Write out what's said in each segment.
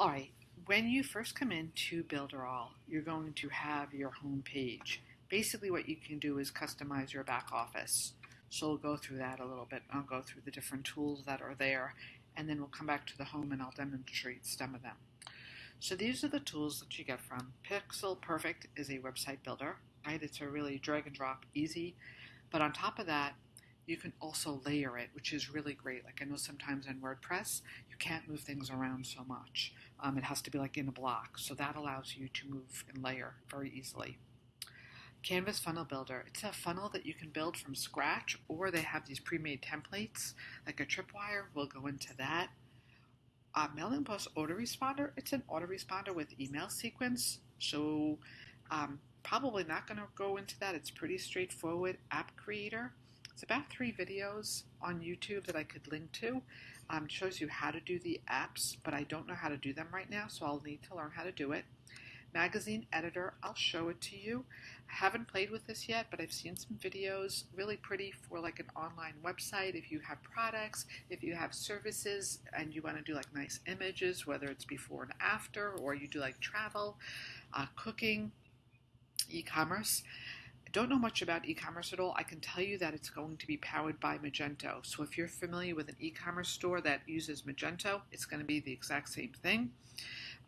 All right, when you first come into Builderall, you're going to have your home page. Basically, what you can do is customize your back office. So we'll go through that a little bit. I'll go through the different tools that are there, and then we'll come back to the home and I'll demonstrate some of them. So these are the tools that you get from Pixel Perfect is a website builder, right? It's a really drag and drop easy. But on top of that, you can also layer it, which is really great. Like I know sometimes in WordPress, you can't move things around so much. Um, it has to be like in a block. So that allows you to move and layer very easily. Canvas Funnel Builder. It's a funnel that you can build from scratch, or they have these pre-made templates, like a tripwire. We'll go into that. Uh, MailingBoss Autoresponder. It's an autoresponder with email sequence. So um, probably not going to go into that. It's pretty straightforward. App Creator. It's about three videos on YouTube that I could link to. Um, it shows you how to do the apps, but I don't know how to do them right now, so I'll need to learn how to do it. Magazine Editor, I'll show it to you. I haven't played with this yet, but I've seen some videos, really pretty for like an online website. If you have products, if you have services, and you want to do like nice images, whether it's before and after, or you do like travel, uh, cooking, e-commerce. I don't know much about e-commerce at all. I can tell you that it's going to be powered by Magento. So if you're familiar with an e-commerce store that uses Magento, it's going to be the exact same thing.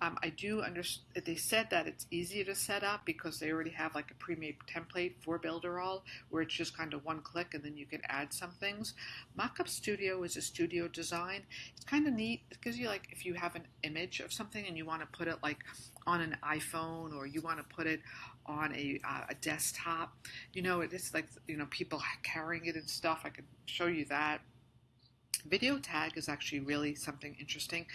Um, I do understand. They said that it's easier to set up because they already have like a pre-made template for Builderall, where it's just kind of one click and then you can add some things. Mockup Studio is a studio design. It's kind of neat. It gives you like if you have an image of something and you want to put it like on an iPhone or you want to put it on a, uh, a desktop. You know, it's like you know people carrying it and stuff. I could show you that. Video tag is actually really something interesting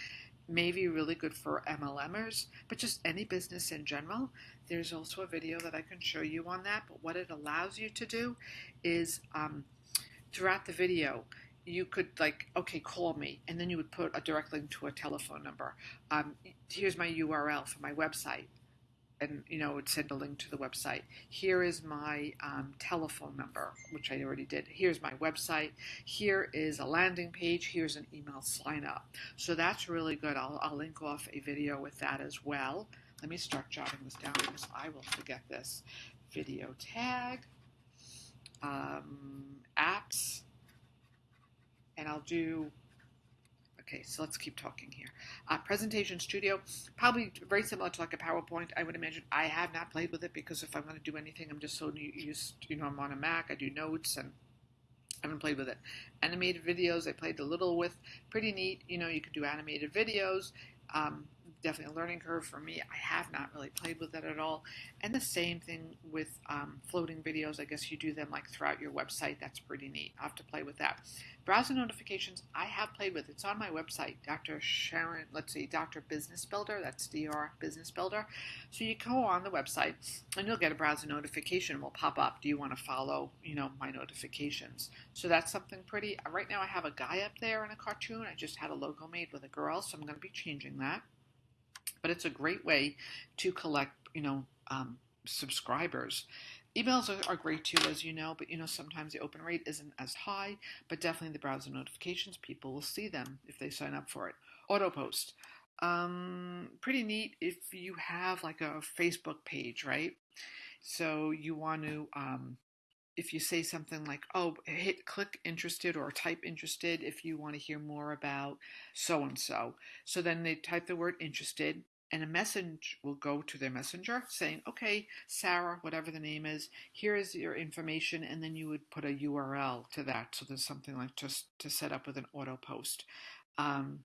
maybe really good for MLMers, but just any business in general. There's also a video that I can show you on that. But what it allows you to do is um, throughout the video, you could like, okay, call me, and then you would put a direct link to a telephone number. Um, here's my URL for my website and you know would send a link to the website. Here is my um, telephone number which i already did. Here's my website. Here is a landing page. Here's an email sign up so that's really good. I'll, I'll link off a video with that as well. Let me start jotting this down because i will forget this. Video tag um, apps and i'll do Okay, so let's keep talking here. Uh, presentation Studio, probably very similar to like a PowerPoint. I would imagine I have not played with it because if I'm going to do anything, I'm just so used. You know, I'm on a Mac. I do notes and I haven't played with it. Animated videos, I played a little with. Pretty neat. You know, you could do animated videos. Um, definitely a learning curve for me. I have not really played with it at all. And the same thing with um, floating videos. I guess you do them like throughout your website. That's pretty neat. I'll have to play with that. Browser notifications, I have played with. It's on my website, Dr. Sharon, let's see, Dr. Business Builder. That's DR Business Builder. So you go on the website and you'll get a browser notification will pop up. Do you want to follow, you know, my notifications? So that's something pretty. Right now I have a guy up there in a cartoon. I just had a logo made with a girl, so I'm going to be changing that but it's a great way to collect, you know, um, subscribers. Emails are, are, great too, as you know, but you know sometimes the open rate isn't as high. But definitely the browser notifications, people will see them if they sign up for it. Auto post, um, pretty neat if you have like a Facebook page, right? So you want to um, if you say something like, oh, hit click interested or type interested if you want to hear more about so and so. So then they type the word interested and a message will go to their messenger saying, okay, Sarah, whatever the name is, here is your information, and then you would put a URL to that. So there's something like just to set up with an auto post. Um,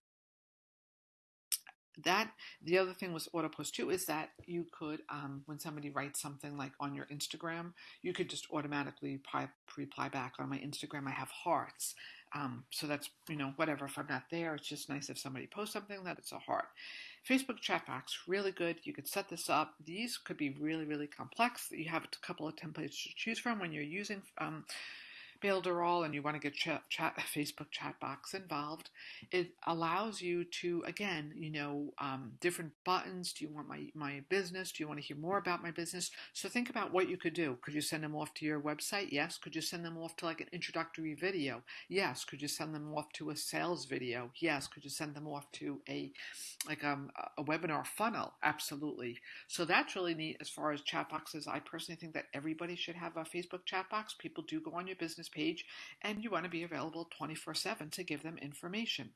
that the other thing with auto post too is that you could um, when somebody writes something like on your instagram you could just automatically reply back on my instagram i have hearts um, so that's you know whatever if i'm not there it's just nice if somebody posts something that it's a heart Facebook chat box, really good. You could set this up. These could be really, really complex. You have a couple of templates to choose from when you're using um, Builderall and you want to get chat, chat Facebook chat box involved, it allows you to again, you know, um, different buttons. Do you want my my business? Do you want to hear more about my business? So think about what you could do. Could you send them off to your website? Yes. Could you send them off to like an introductory video? Yes. Could you send them off to a sales video? Yes. Could you send them off to a like um, a webinar funnel? Absolutely. So that's really neat as far as chat boxes. I personally think that everybody should have a Facebook chat box. People do go on your business page and you want to be available 24 7 to give them information.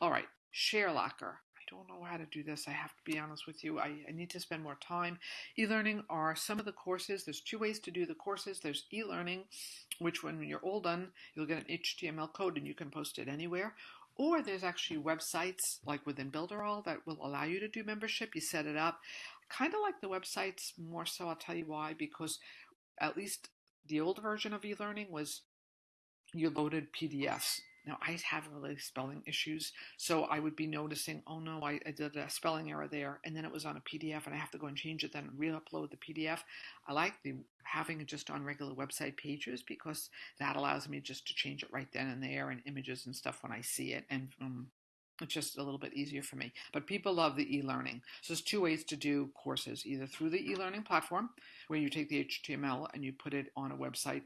All right, Share Locker. I don't know how to do this. I have to be honest with you. I, I need to spend more time. E learning are some of the courses. There's two ways to do the courses. There's e learning, which when you're all done, you'll get an HTML code and you can post it anywhere. Or there's actually websites like within Builderall that will allow you to do membership. You set it up. Kind of like the websites more so. I'll tell you why. Because at least the old version of e-learning was you loaded PDFs. Now I have really spelling issues, so I would be noticing, oh no, I, I, did a spelling error there, and then it was on a PDF, and I have to go and change it, then re-upload the PDF. I like the having it just on regular website pages because that allows me just to change it right then and there, and images and stuff when I see it, and um, it's just a little bit easier for me. But people love the e-learning. So there's two ways to do courses, either through the e-learning platform, where you take the HTML and you put it on a website.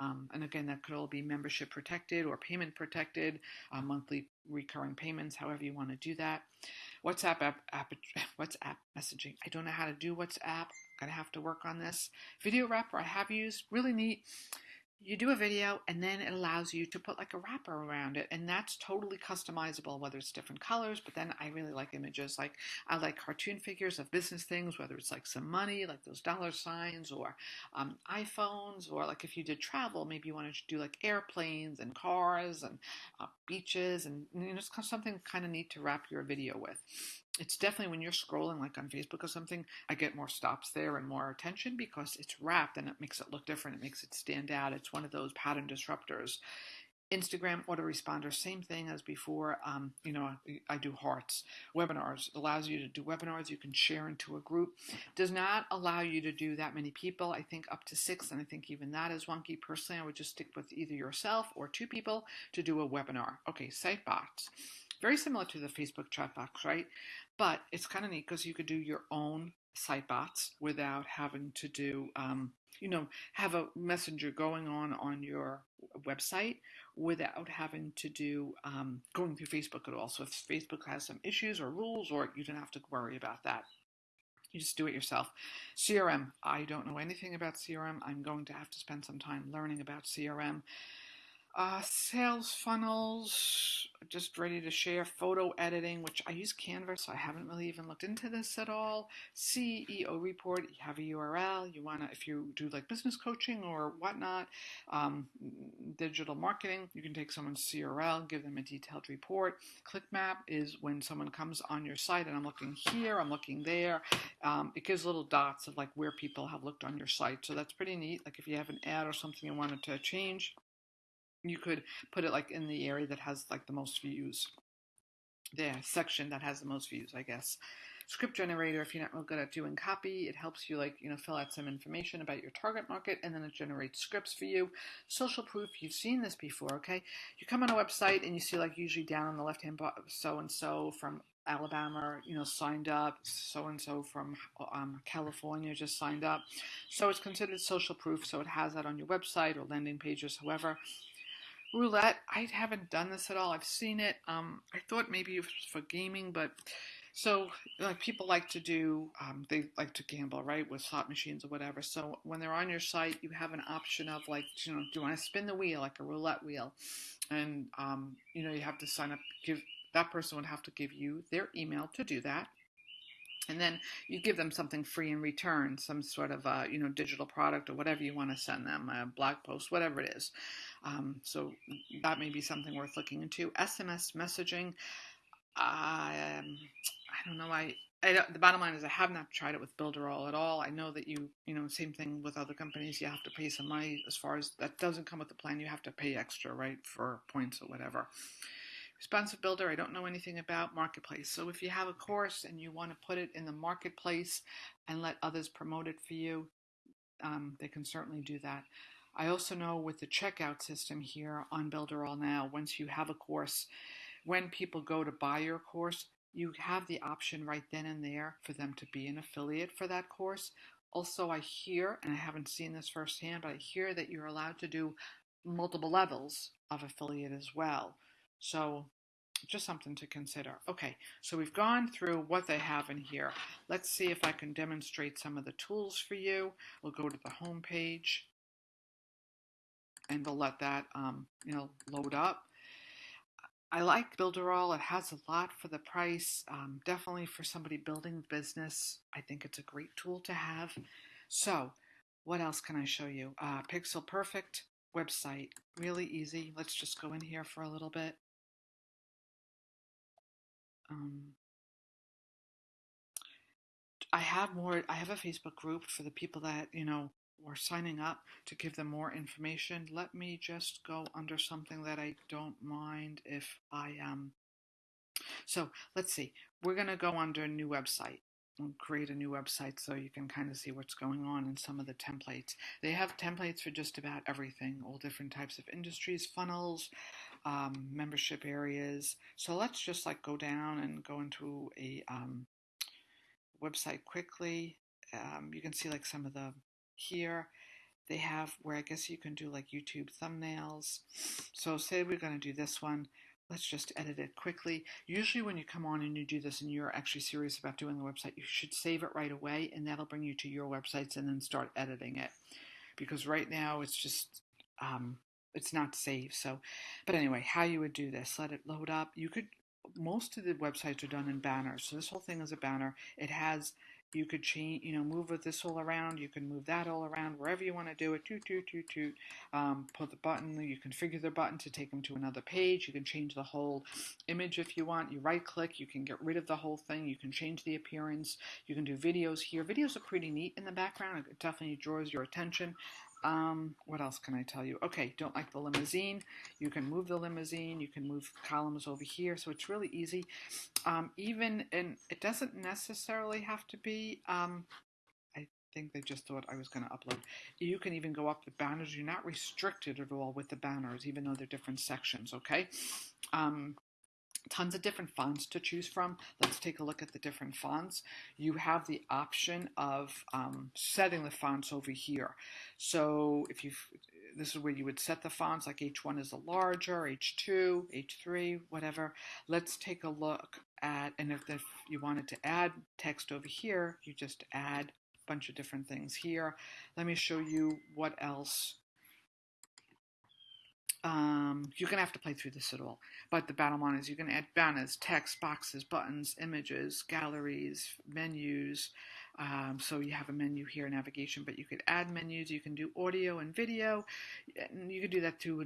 Um, and again, that could all be membership protected or payment protected, uh, monthly recurring payments, however you want to do that. WhatsApp app, app, WhatsApp messaging. I don't know how to do WhatsApp. I'm gonna have to work on this. Video wrapper I have used, really neat you do a video and then it allows you to put like a wrapper around it and that's totally customizable whether it's different colors but then i really like images like i like cartoon figures of business things whether it's like some money like those dollar signs or um, iphones or like if you did travel maybe you wanted to do like airplanes and cars and uh, beaches and you know something kind of neat to wrap your video with it's definitely when you're scrolling like on Facebook or something, I get more stops there and more attention because it's wrapped and it makes it look different. It makes it stand out. It's one of those pattern disruptors. Instagram autoresponder, same thing as before. Um, you know, I do hearts. Webinars allows you to do webinars. You can share into a group. Does not allow you to do that many people. I think up to six, and I think even that is wonky. Personally, I would just stick with either yourself or two people to do a webinar. Okay, Sitebots. Very similar to the Facebook chat box, right? But it's kind of neat because you could do your own site bots without having to do, um, you know, have a messenger going on on your website without having to do um, going through Facebook at all. So if Facebook has some issues or rules, or you don't have to worry about that. You just do it yourself. CRM. I don't know anything about CRM. I'm going to have to spend some time learning about CRM. Uh, sales funnels, just ready to share. Photo editing, which I use Canva, so I haven't really even looked into this at all. SEO report, you have a URL. You want to, if you do like business coaching or whatnot, um, digital marketing, you can take someone's CRL, give them a detailed report. Click map is when someone comes on your site and I'm looking here, I'm looking there. Um, it gives little dots of like where people have looked on your site. So that's pretty neat. Like if you have an ad or something you wanted to change, you could put it like in the area that has like the most views the section that has the most views i guess script generator if you're not real good at doing copy it helps you like you know fill out some information about your target market and then it generates scripts for you social proof you've seen this before okay you come on a website and you see like usually down on the left hand so and so from Alabama, you know, signed up. So and so from um, California just signed up. So it's considered social proof. So it has that on your website or landing pages. However, roulette. I haven't done this at all. I've seen it. Um, I thought maybe it was for gaming, but so like people like to do, um, they like to gamble, right, with slot machines or whatever. So when they're on your site, you have an option of like, you know, do you want to spin the wheel like a roulette wheel, and um, you know you have to sign up. Give that person would have to give you their email to do that and then you give them something free in return some sort of uh, you know digital product or whatever you want to send them a blog post whatever it is um, so that may be something worth looking into sms messaging um, i don't know i I, the bottom line is I have not tried it with Builderall at all. I know that you, you know, same thing with other companies. You have to pay some money as far as that doesn't come with the plan. You have to pay extra, right, for points or whatever. Responsive Builder, I don't know anything about Marketplace. So if you have a course and you want to put it in the Marketplace and let others promote it for you, um, they can certainly do that. I also know with the checkout system here on Builderall now, once you have a course, when people go to buy your course, you have the option right then and there for them to be an affiliate for that course. Also, I hear, and I haven't seen this firsthand, but I hear that you're allowed to do multiple levels of affiliate as well. So just something to consider. Okay, so we've gone through what they have in here. Let's see if I can demonstrate some of the tools for you. We'll go to the home page and we'll let that um, you know load up. I like Builderall. It has a lot for the price. Um, definitely for somebody building business, I think it's a great tool to have. So, what else can I show you? Uh, Pixel Perfect website, really easy. Let's just go in here for a little bit. Um, I have more. I have a Facebook group for the people that you know were signing up to give them more information. Let me just go under something that I don't mind if I um. So let's see. We're gonna go under new website and create a new website so you can kind of see what's going on in some of the templates. They have templates for just about everything, all different types of industries, funnels, um, membership areas. So let's just like go down and go into a um, website quickly. Um, you can see like some of the here. They have where I guess you can do like YouTube thumbnails. So say we're going to do this one. Let's just edit it quickly. Usually when you come on and you do this and you're actually serious about doing the website, you should save it right away and that'll bring you to your websites and then start editing it. Because right now it's just um, it's not saved. So, but anyway, how you would do this, let it load up. You could, most of the websites are done in banners. So this whole thing is a banner. It has, you could change, you know, move this all around. You can move that all around wherever you want to do it. Toot, toot, toot, toot. Um, put the button, you configure the button to take them to another page. You can change the whole image if you want. You right click, you can get rid of the whole thing. You can change the appearance. You can do videos here. Videos are pretty neat in the background. It definitely draws your attention. Um, what else can I tell you? Okay, don't like the limousine. You can move the limousine. You can move columns over here. So it's really easy. Um, even, and it doesn't necessarily have to be, um, I think they just thought I was going to upload. You can even go up the banners. You're not restricted at all with the banners, even though they're different sections, okay? Um, tons of different fonts to choose from. Let's take a look at the different fonts. You have the option of um, setting the fonts over here. So if you this is where you would set the fonts, like H1 is a larger, H2, H3, whatever. Let's take a look at, and if, if you wanted to add text over here, you just add a bunch of different things here. Let me show you what else um, you're going to have to play through this at all. But the line is you can add banners, text, boxes, buttons, images, galleries, menus. Um, so you have a menu here, navigation, but you could add menus. You can do audio and video. And you could do that too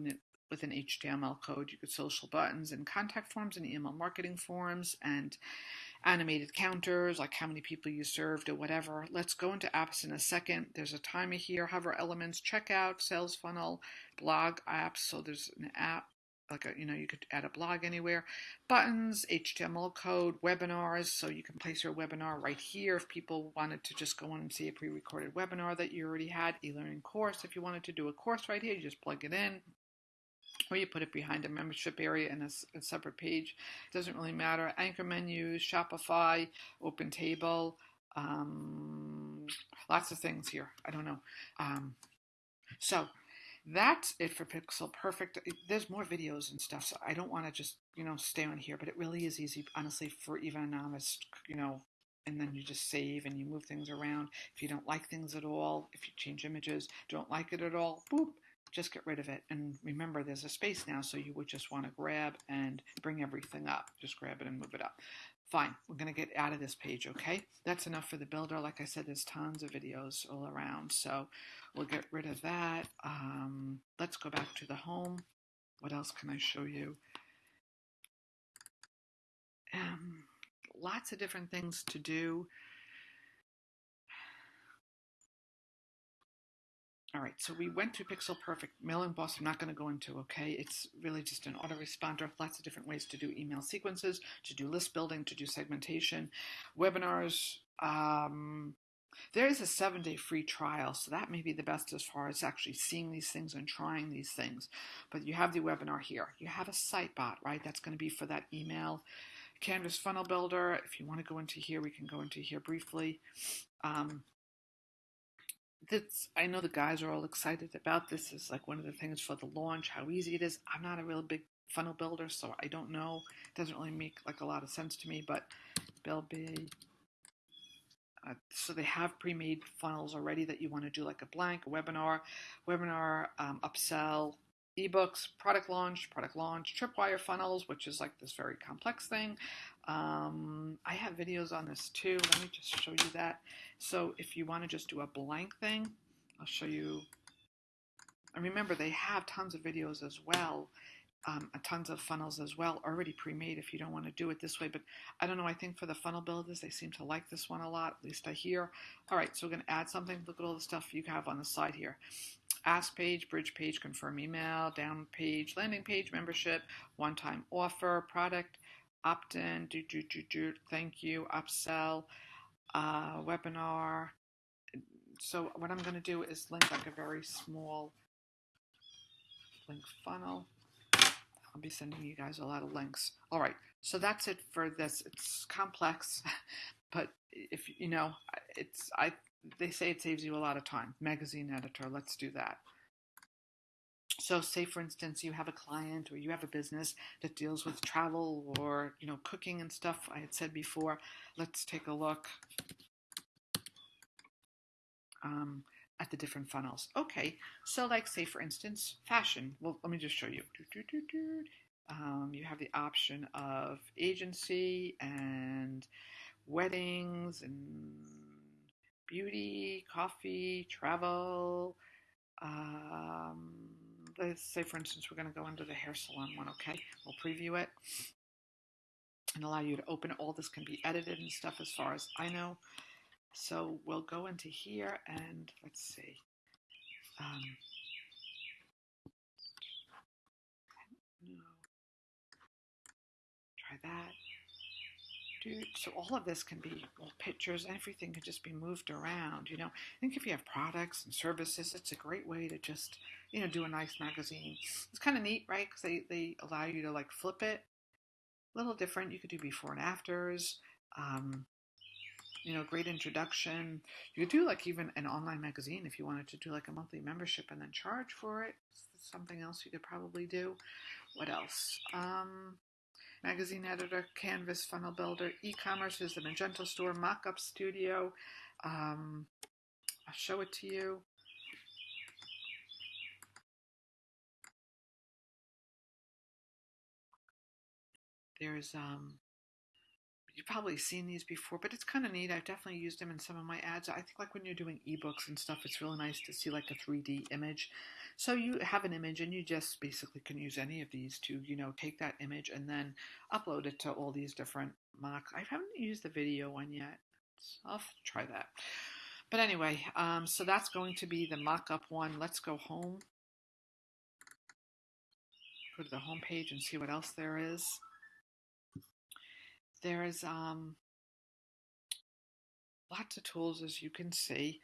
with an HTML code. You could social buttons and contact forms and email marketing forms and animated counters, like how many people you served or whatever. Let's go into apps in a second. There's a timer here, hover elements, checkout, sales funnel, blog apps. So there's an app like a, you know, you could add a blog anywhere. Buttons, HTML code, webinars, so you can place your webinar right here if people wanted to just go on and see a pre-recorded webinar that you already had, e-learning course. If you wanted to do a course right here, you just plug it in, or you put it behind a membership area in a, a separate page. It doesn't really matter. Anchor menus, Shopify, Open Table, um, lots of things here. I don't know. Um, so that's it for Pixel Perfect. There's more videos and stuff, so I don't want to just you know stay on here. But it really is easy, honestly, for even a novice. You know, and then you just save and you move things around. If you don't like things at all, if you change images, don't like it at all, boop, just get rid of it. And remember, there's a space now, so you would just want to grab and bring everything up. Just grab it and move it up. Fine, we're going to get out of this page, okay? That's enough for the builder. Like I said, there's tons of videos all around, so we'll get rid of that. Um, let's go back to the home. What else can I show you? Um, lots of different things to do. All right, so we went to Pixel Perfect. MailingBoss, I'm not going to go into, okay? It's really just an autoresponder. Lots of different ways to do email sequences, to do list building, to do segmentation, webinars, um, there is a seven day free trial, so that may be the best as far as actually seeing these things and trying these things. But you have the webinar here. You have a site bot, right? That's going to be for that email. Canvas Funnel Builder. If you want to go into here, we can go into here briefly. Um, this, I know the guys are all excited about this. Is like one of the things for the launch, how easy it is. I'm not a real big funnel builder, so I don't know. It doesn't really make like a lot of sense to me, but Bill B. Uh, so they have pre-made funnels already that you want to do like a blank, a webinar, webinar, um, upsell, ebooks, product launch, product launch, tripwire funnels, which is like this very complex thing. Um, I have videos on this too. Let me just show you that. So if you want to just do a blank thing, I'll show you. And remember, they have tons of videos as well um, tons of funnels as well, already pre-made if you don't want to do it this way. But I don't know, I think for the funnel builders, they seem to like this one a lot, at least I hear. All right, so we're going to add something. Look at all the stuff you have on the side here. Ask page, bridge page, confirm email, down page, landing page, membership, one-time offer, product, opt-in, do, do, do, do, thank you, upsell, uh, webinar. So what I'm going to do is link like a very small link funnel. I'll be sending you guys a lot of links. All right, so that's it for this. It's complex, but if you know, it's I. They say it saves you a lot of time. Magazine editor, let's do that. So, say for instance, you have a client or you have a business that deals with travel or you know cooking and stuff. I had said before. Let's take a look. Um, at the different funnels. Okay, so like say for instance, fashion. Well, let me just show you. Um, you have the option of agency and weddings and beauty, coffee, travel. Um, let's say, for instance, we're going to go into the hair salon one, okay? We'll preview it and allow you to open. All this can be edited and stuff as far as I know. So we'll go into here and let's see. Um, no. Try that. So all of this can be well, pictures, everything can just be moved around, you know. I think if you have products and services, it's a great way to just, you know, do a nice magazine. It's kind of neat, right? Because they, they allow you to like flip it. A little different. You could do before and afters. Um, you know, great introduction. You could do like even an online magazine if you wanted to do like a monthly membership and then charge for it. Something else you could probably do. What else? Um, magazine editor, Canvas funnel builder, e-commerce is the Magento store, Mockup Studio. Um, I'll show it to you. There's um, you've probably seen these before, but it's kind of neat. I've definitely used them in some of my ads. I think like when you're doing ebooks and stuff, it's really nice to see like a 3D image. So you have an image and you just basically can use any of these to, you know, take that image and then upload it to all these different mocks. I haven't used the video one yet. So I'll try that. But anyway, um, so that's going to be the mock-up one. Let's go home. Go to the home page and see what else there is. There's um, lots of tools, as you can see.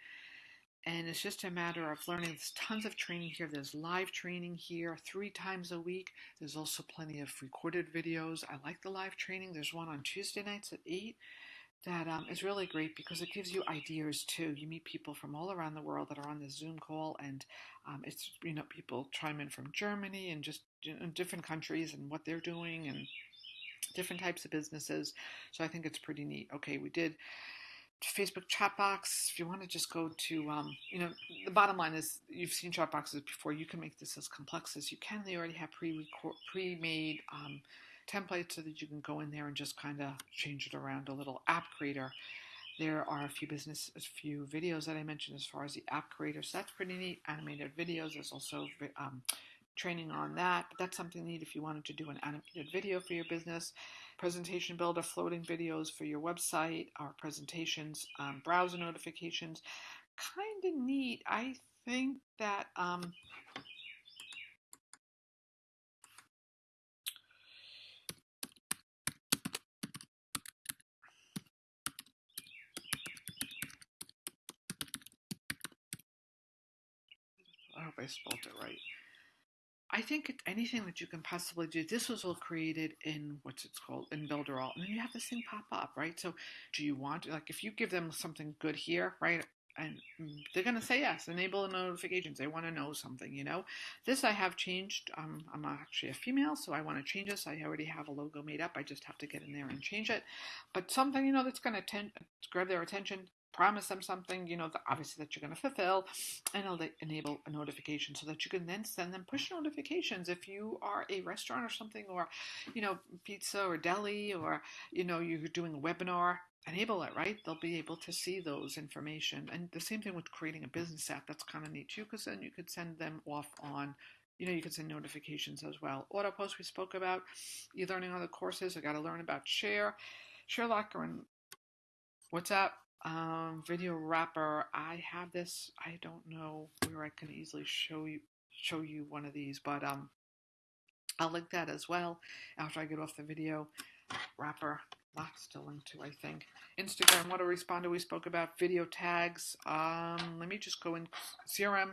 And it's just a matter of learning. There's tons of training here. There's live training here three times a week. There's also plenty of recorded videos. I like the live training. There's one on Tuesday nights at 8 that um, is really great because it gives you ideas too. You meet people from all around the world that are on this Zoom call, and um, it's you know people chime in from Germany and just you know, different countries and what they're doing and different types of businesses. So I think it's pretty neat. Okay, we did Facebook chat box. If you want to just go to, um, you know, the bottom line is you've seen chat boxes before. You can make this as complex as you can. They already have pre pre-made um, templates so that you can go in there and just kind of change it around a little. App Creator. There are a few business, a few videos that I mentioned as far as the app creator. So that's pretty neat. Animated videos. There's also um, training on that. But that's something neat if you wanted to do an animated video for your business, presentation builder, floating videos for your website, our presentations, um, browser notifications. Kind of neat. I think that. Um, I hope I spelled it right. I think anything that you can possibly do. This was all created in what's it's called in Builderall, and then you have this thing pop up, right? So, do you want like if you give them something good here, right? And they're gonna say yes. Enable the notifications. They want to know something, you know. This I have changed. Um, I'm actually a female, so I want to change this. I already have a logo made up. I just have to get in there and change it. But something you know that's gonna ten- grab their attention promise them something, you know, obviously that you're going to fulfill, and it'll enable a notification so that you can then send them push notifications if you are a restaurant or something, or you know, pizza or deli, or you know, you're doing a webinar. Enable it, right? They'll be able to see those information, and the same thing with creating a business app. That's kind of neat too, because then you could send them off on you know, you can send notifications as well. Auto post we spoke about. You're learning other courses. I got to learn about Share, ShareLocker, and WhatsApp um, video wrapper. I have this. I don't know where I can easily show you show you one of these, but um, I'll link that as well after I get off the video wrapper. Lots to link to, I think. Instagram, autoresponder we spoke about. Video tags. Um, let me just go in CRM.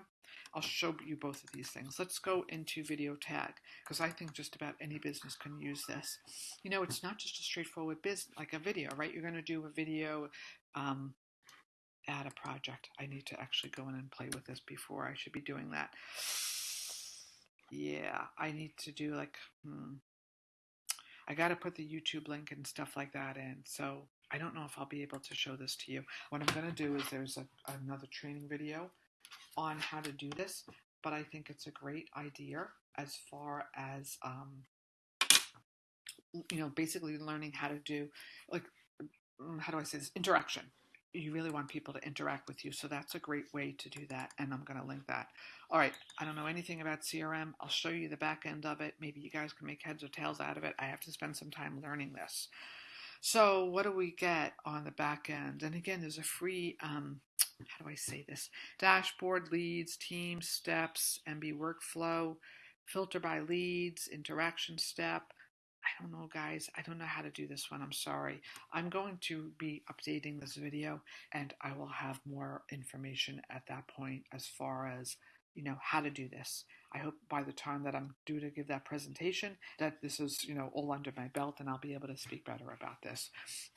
I'll show you both of these things. Let's go into video tag because I think just about any business can use this. You know, it's not just a straightforward business like a video, right? You're going to do a video um, add a project. I need to actually go in and play with this before I should be doing that. Yeah, I need to do like, hmm, I got to put the YouTube link and stuff like that in. So I don't know if I'll be able to show this to you. What I'm going to do is there's a, another training video on how to do this, but I think it's a great idea as far as, um, you know, basically learning how to do like how do I say this interaction. You really want people to interact with you, so that's a great way to do that, and I'm going to link that. All right, I don't know anything about CRM. I'll show you the back end of it. Maybe you guys can make heads or tails out of it. I have to spend some time learning this. So, what do we get on the back end? And again, there's a free, um, how do I say this? Dashboard, leads, team, steps, MB workflow, filter by leads, interaction step, I don't know, guys. I don't know how to do this one. I'm sorry. I'm going to be updating this video and I will have more information at that point as far as, you know, how to do this. I hope by the time that I'm due to give that presentation that this is, you know, all under my belt and I'll be able to speak better about this.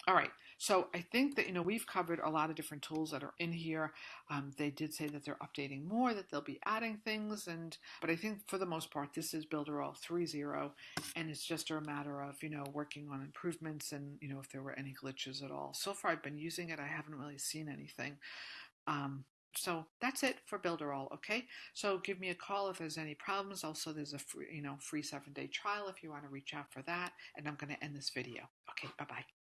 All right. So I think that, you know, we've covered a lot of different tools that are in here. Um, they did say that they're updating more, that they'll be adding things. And, but I think for the most part, this is Builderall 3.0 and it's just a matter of, you know, working on improvements and, you know, if there were any glitches at all. So far I've been using it. I haven't really seen anything. Um, so that's it for Builderall, okay? So give me a call if there's any problems. Also, there's a free, you know, free seven day trial if you want to reach out for that. And I'm going to end this video. Okay, bye bye.